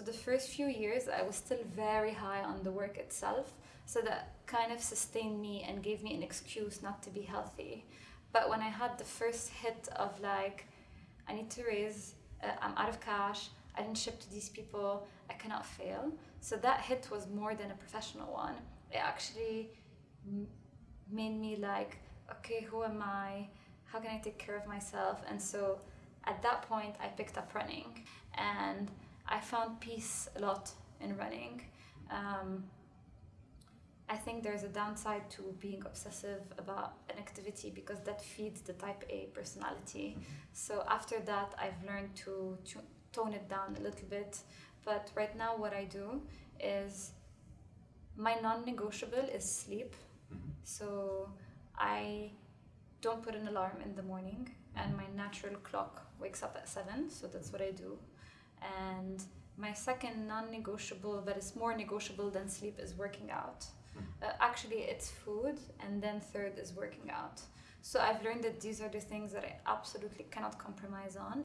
So the first few years, I was still very high on the work itself. So that kind of sustained me and gave me an excuse not to be healthy. But when I had the first hit of like, I need to raise, uh, I'm out of cash, I didn't ship to these people, I cannot fail. So that hit was more than a professional one. It actually made me like, okay, who am I? How can I take care of myself? And so at that point, I picked up running and found peace a lot in running. Um, I think there's a downside to being obsessive about an activity because that feeds the type A personality. So after that, I've learned to, to tone it down a little bit. But right now, what I do is my non negotiable is sleep. Mm-hmm. So I don't put an alarm in the morning, and my natural clock wakes up at seven. So that's what I do. And my second non negotiable, that is more negotiable than sleep, is working out. Mm-hmm. Uh, actually, it's food, and then third is working out. So I've learned that these are the things that I absolutely cannot compromise on.